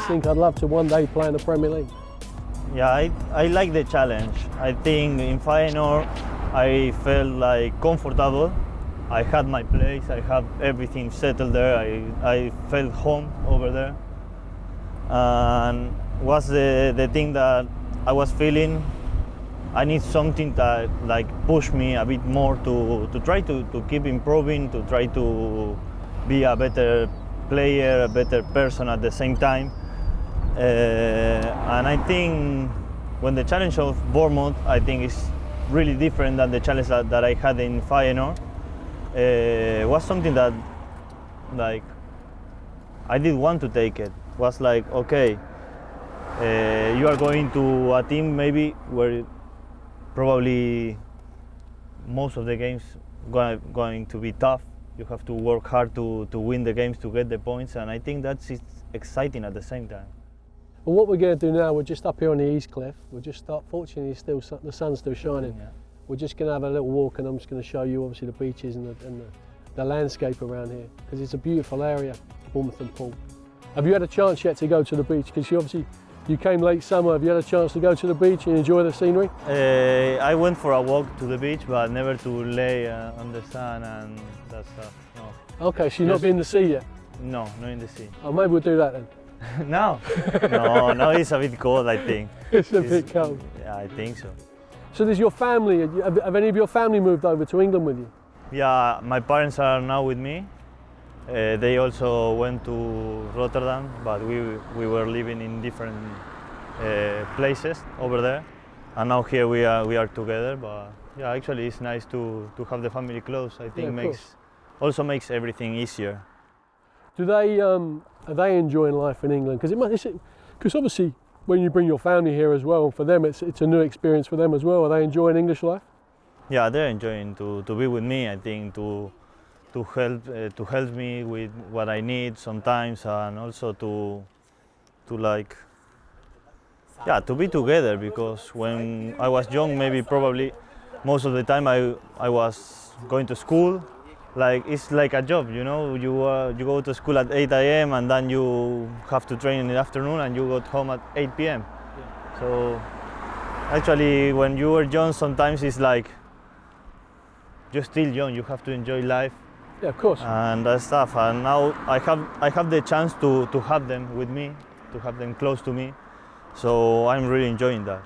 Always think I'd love to one day play in the Premier League? Yeah, I, I like the challenge. I think in Feyenoord I felt like comfortable. I had my place, I have everything settled there. I, I felt home over there. And was the, the thing that I was feeling I need something that like push me a bit more to, to try to, to keep improving, to try to be a better player, a better person at the same time. Uh, and I think when the challenge of Bournemouth, I think is really different than the challenge that, that I had in Feyenoord. Uh, was something that like I did want to take it. Was like okay, uh, you are going to a team maybe where probably most of the games going going to be tough. You have to work hard to, to win the games to get the points, and I think that's exciting at the same time. Well, what we're going to do now, we're just up here on the East Cliff. We're just start. Fortunately, still the sun's still shining. Yeah. We're just going to have a little walk, and I'm just going to show you obviously the beaches and the, and the, the landscape around here because it's a beautiful area, Bournemouth and Poole. Have you had a chance yet to go to the beach? Because you obviously you came late summer. Have you had a chance to go to the beach and enjoy the scenery? Uh, I went for a walk to the beach, but never to lay uh, on the sun and that stuff. No. Okay, so you've not been in the sea yet? No, not in the sea. Oh, maybe we'll do that then. no, no, no, it's a bit cold, I think. It's a it's, bit cold. Yeah, I think so. So does your family, have, have any of your family moved over to England with you? Yeah, my parents are now with me. Uh, they also went to Rotterdam, but we, we were living in different uh, places over there. And now here we are, we are together, but yeah, actually it's nice to, to have the family close. I think yeah, makes also makes everything easier. Do they, um, are they enjoying life in England? Because it must, because obviously when you bring your family here as well, for them it's, it's a new experience for them as well. Are they enjoying English life? Yeah, they're enjoying to, to be with me. I think to to help uh, to help me with what I need sometimes, and also to to like yeah to be together because when I was young, maybe probably most of the time I I was going to school. Like it's like a job, you know. You uh, you go to school at 8 a.m. and then you have to train in the afternoon, and you go home at 8 p.m. Yeah. So actually, when you were young, sometimes it's like you're still young. You have to enjoy life yeah, of course. And that stuff. And now I have I have the chance to to have them with me, to have them close to me. So I'm really enjoying that.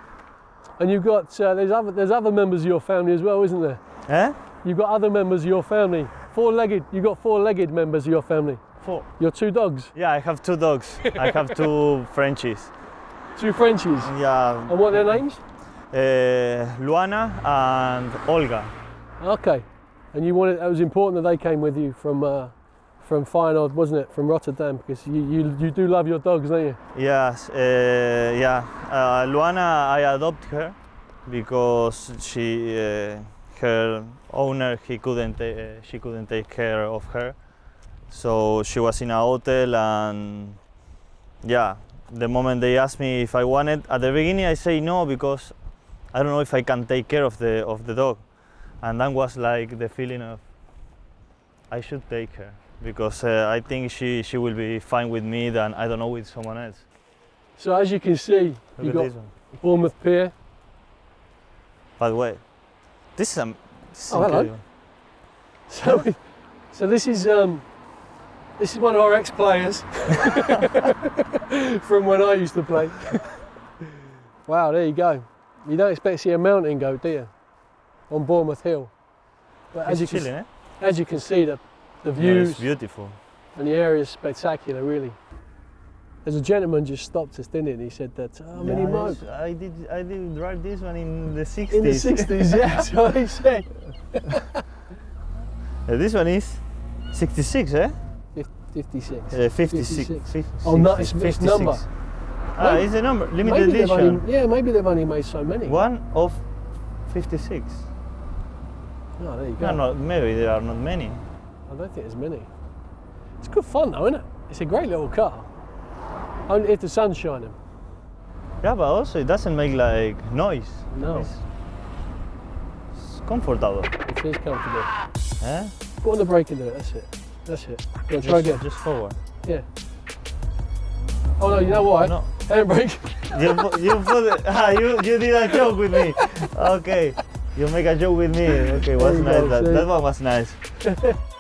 And you've got uh, there's other there's other members of your family as well, isn't there? Eh? You've got other members of your family. Four-legged. You've got four-legged members of your family. Four. Your two dogs. Yeah, I have two dogs. I have two Frenchies. Two Frenchies. Yeah. And what are their names? Uh, Luana and Olga. Okay. And you wanted, it was important that they came with you from uh, from Feyenoord, wasn't it, from Rotterdam? Because you, you, you do love your dogs, don't you? Yes, uh, yeah. Uh, Luana, I adopted her because she, uh, her owner, he couldn't, uh, she couldn't take care of her. So she was in a hotel and yeah, the moment they asked me if I wanted, at the beginning I say no because I don't know if I can take care of the, of the dog and that was like the feeling of I should take her because uh, I think she, she will be fine with me than I don't know with someone else. So as you can see, you got Bournemouth Pier. By the way, this is, um, this is oh, hello. So, so this is um, this is one of our ex-players from when I used to play. wow, there you go. You don't expect to see a mountain goat, do you? on Bournemouth Hill. But as you, chilling, can, eh? as you can see, the, the views yeah, beautiful. and the area is spectacular, really. There's a gentleman just stopped us, didn't he? And he said that, how many yeah, miles? I did, I did drive this one in the 60s. In the 60s, yeah, that's what he said. yeah, this one is 66, eh? 56. Uh, 56. 56. Oh, no, it's, 56. number. Ah, maybe, it's the number, limited edition. Only, yeah, maybe they've only made so many. One of 56. Oh, there you go. No, maybe there are not many. I don't think there's many. It's good fun though, isn't it? It's a great little car. Only if the sun's shining. Yeah, but also it doesn't make like noise. No. It's, it's comfortable. feels comfortable. Eh? Go on the brake and do it, that's it. That's it. Yeah, try again. Just forward. Yeah. Oh no, you know why? No. Handbrake. You you put it, ah, you you did a joke with me. Okay. You make a joke with me. Okay, was nice. that, that one was nice.